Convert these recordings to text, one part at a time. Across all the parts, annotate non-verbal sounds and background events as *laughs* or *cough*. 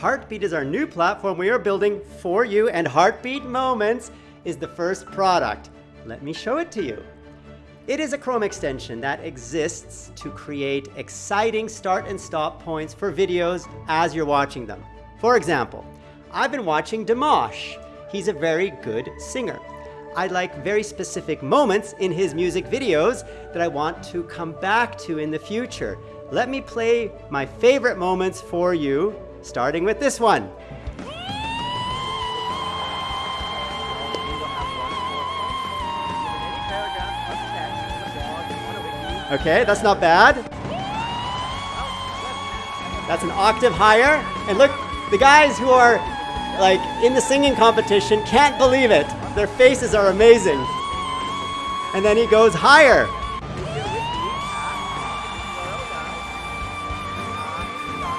Heartbeat is our new platform we are building for you and Heartbeat Moments is the first product. Let me show it to you. It is a Chrome extension that exists to create exciting start and stop points for videos as you're watching them. For example, I've been watching Dimash. He's a very good singer. I like very specific moments in his music videos that I want to come back to in the future. Let me play my favorite moments for you, starting with this one. Okay, that's not bad. That's an octave higher. And look, the guys who are like in the singing competition can't believe it. Their faces are amazing. And then he goes higher.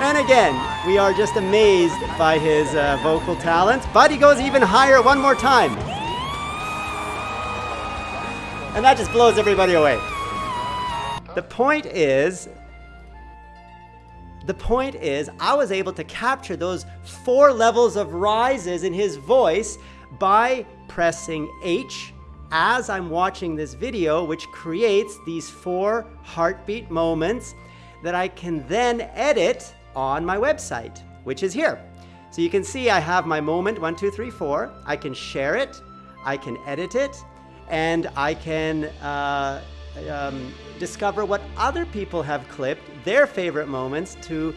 And again, we are just amazed by his uh, vocal talent, but he goes even higher one more time. And that just blows everybody away. The point is, the point is, I was able to capture those four levels of rises in his voice by pressing H as I'm watching this video, which creates these four heartbeat moments that I can then edit on my website, which is here. So you can see I have my moment, one, two, three, four. I can share it, I can edit it, and I can uh, um, discover what other people have clipped, their favorite moments, to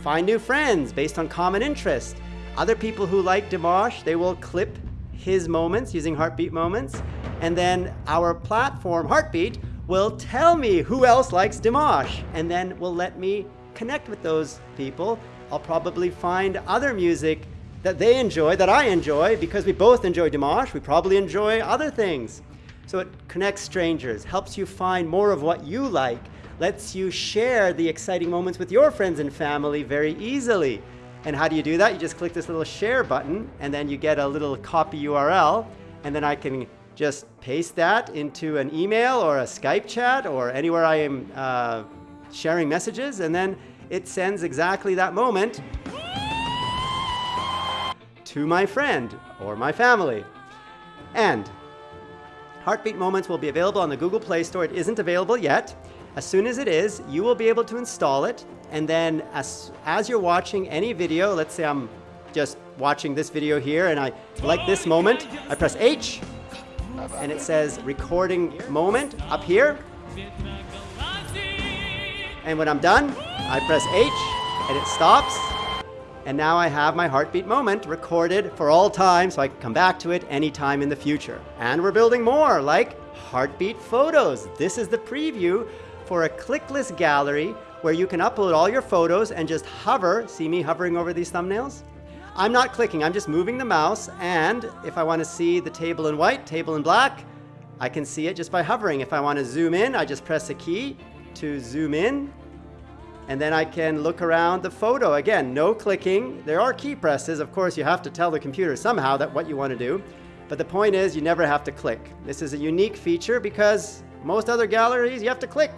find new friends based on common interest. Other people who like Dimash, they will clip his moments using Heartbeat Moments. And then our platform, Heartbeat, will tell me who else likes Dimash. And then will let me connect with those people. I'll probably find other music that they enjoy, that I enjoy, because we both enjoy Dimash. We probably enjoy other things. So it connects strangers, helps you find more of what you like, lets you share the exciting moments with your friends and family very easily. And how do you do that? You just click this little share button and then you get a little copy URL and then I can just paste that into an email or a Skype chat or anywhere I am uh, sharing messages and then it sends exactly that moment to my friend or my family. And Heartbeat Moments will be available on the Google Play Store. It isn't available yet. As soon as it is, you will be able to install it. And then as, as you're watching any video, let's say I'm just watching this video here and I like this moment, I press H and it says recording moment up here. And when I'm done, I press H and it stops and now I have my heartbeat moment recorded for all time so I can come back to it anytime in the future. And we're building more like heartbeat photos. This is the preview for a clickless gallery where you can upload all your photos and just hover. See me hovering over these thumbnails? I'm not clicking, I'm just moving the mouse. And if I want to see the table in white, table in black, I can see it just by hovering. If I want to zoom in, I just press a key to zoom in and then I can look around the photo. Again, no clicking. There are key presses. Of course, you have to tell the computer somehow that what you want to do. But the point is you never have to click. This is a unique feature because most other galleries you have to click.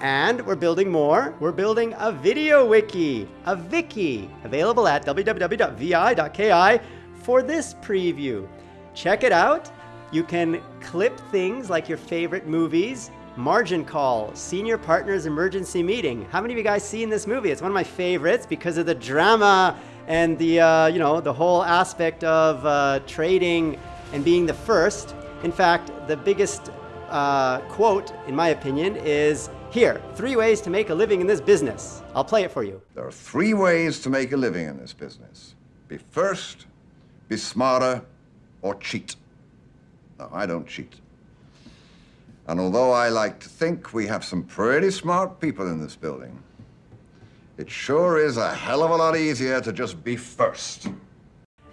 And we're building more. We're building a video wiki, a wiki, available at www.vi.ki for this preview. Check it out. You can clip things like your favorite movies, Margin Call, Senior Partners Emergency Meeting. How many of you guys seen this movie? It's one of my favorites because of the drama and the, uh, you know, the whole aspect of uh, trading and being the first. In fact, the biggest uh, quote, in my opinion, is here, three ways to make a living in this business. I'll play it for you. There are three ways to make a living in this business. Be first, be smarter, or cheat. No, I don't cheat. And although I like to think we have some pretty smart people in this building, it sure is a hell of a lot easier to just be first.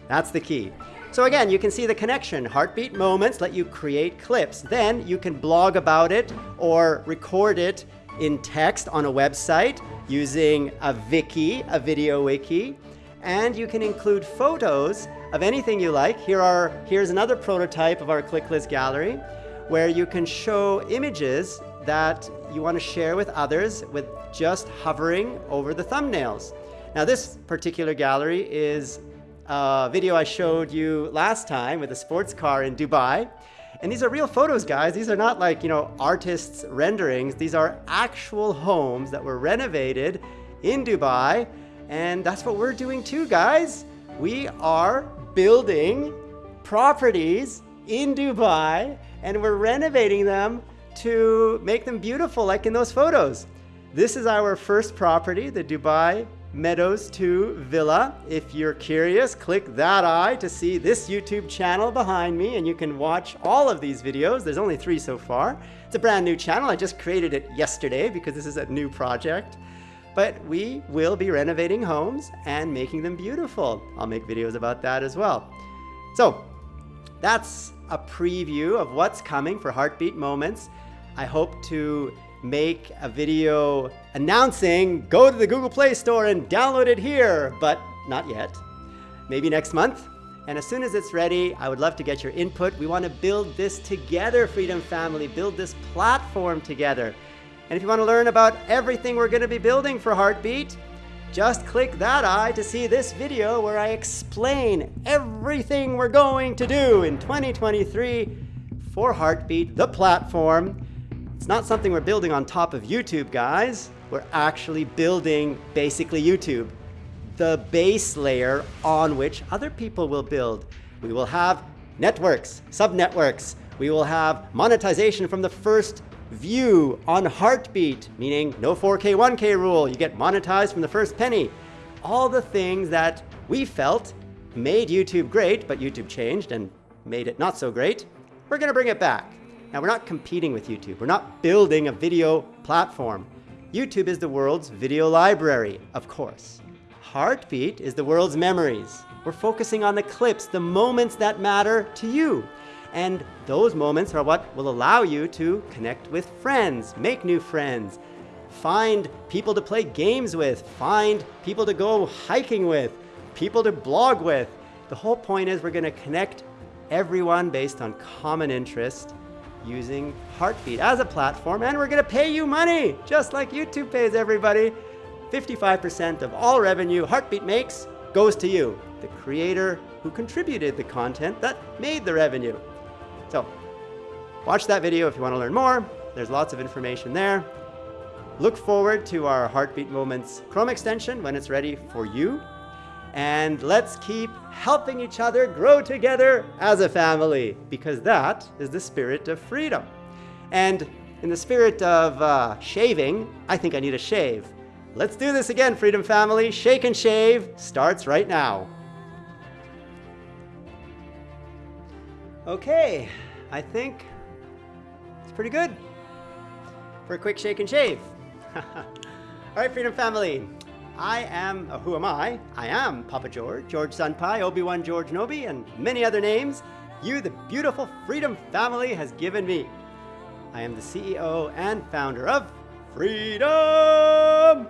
That's the key. So again, you can see the connection. Heartbeat moments let you create clips. Then you can blog about it or record it in text on a website using a wiki, a video wiki. And you can include photos of anything you like. Here are, here's another prototype of our clickless gallery where you can show images that you want to share with others with just hovering over the thumbnails. Now this particular gallery is a video I showed you last time with a sports car in Dubai. And these are real photos, guys. These are not like, you know, artists' renderings. These are actual homes that were renovated in Dubai. And that's what we're doing too, guys. We are building properties in Dubai and we're renovating them to make them beautiful like in those photos. This is our first property, the Dubai Meadows 2 Villa. If you're curious, click that eye to see this YouTube channel behind me and you can watch all of these videos. There's only three so far. It's a brand new channel. I just created it yesterday because this is a new project. But we will be renovating homes and making them beautiful. I'll make videos about that as well. So that's a preview of what's coming for Heartbeat Moments. I hope to make a video announcing go to the Google Play Store and download it here, but not yet. Maybe next month. And as soon as it's ready, I would love to get your input. We want to build this together, Freedom Family, build this platform together. And if you want to learn about everything we're going to be building for Heartbeat, just click that eye to see this video where I explain everything we're going to do in 2023 for Heartbeat, the platform. It's not something we're building on top of YouTube, guys. We're actually building basically YouTube, the base layer on which other people will build. We will have networks, sub-networks. We will have monetization from the first view on Heartbeat, meaning no 4K, 1K rule. You get monetized from the first penny. All the things that we felt made YouTube great, but YouTube changed and made it not so great. We're gonna bring it back. Now, we're not competing with YouTube. We're not building a video platform. YouTube is the world's video library, of course. Heartbeat is the world's memories. We're focusing on the clips, the moments that matter to you. And those moments are what will allow you to connect with friends, make new friends, find people to play games with, find people to go hiking with, people to blog with. The whole point is we're going to connect everyone based on common interest using Heartbeat as a platform, and we're gonna pay you money, just like YouTube pays everybody. 55% of all revenue Heartbeat makes goes to you, the creator who contributed the content that made the revenue. So, watch that video if you wanna learn more. There's lots of information there. Look forward to our Heartbeat Moments Chrome extension when it's ready for you and let's keep helping each other grow together as a family because that is the spirit of freedom. And in the spirit of uh, shaving, I think I need a shave. Let's do this again, Freedom Family. Shake and shave starts right now. Okay, I think it's pretty good for a quick shake and shave. *laughs* All right, Freedom Family, I am, uh, who am I? I am Papa George, George Senpai, Obi-Wan George Nobi, and many other names you, the beautiful Freedom family, has given me. I am the CEO and founder of Freedom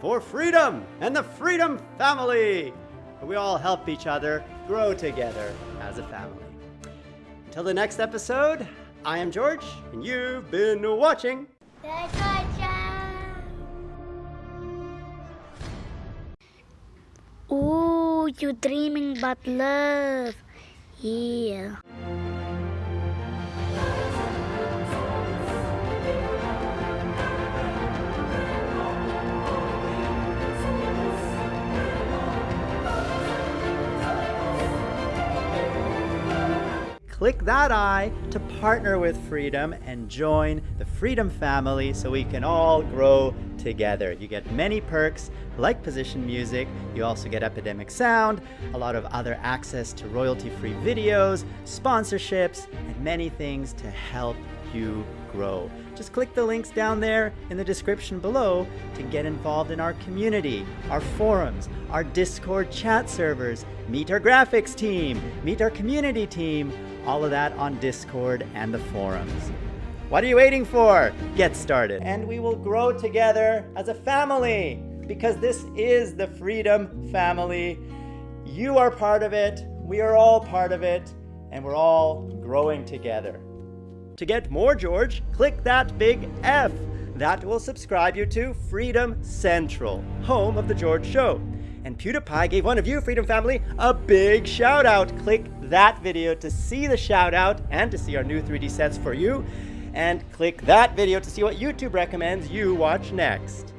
for Freedom and the Freedom Family. We all help each other grow together as a family. Until the next episode, I am George, and you've been watching. Ooh, you're dreaming about love. Yeah. Click that eye to partner with Freedom and join the Freedom family so we can all grow together. You get many perks like position music, you also get Epidemic Sound, a lot of other access to royalty-free videos, sponsorships, and many things to help you grow. Just click the links down there in the description below to get involved in our community, our forums, our Discord chat servers, meet our graphics team, meet our community team, all of that on Discord and the forums. What are you waiting for? Get started. And we will grow together as a family because this is the Freedom Family. You are part of it, we are all part of it, and we're all growing together. To get more George, click that big F. That will subscribe you to Freedom Central, home of The George Show. And PewDiePie gave one of you, Freedom Family, a big shout out. Click that video to see the shout out and to see our new 3D sets for you. And click that video to see what YouTube recommends you watch next.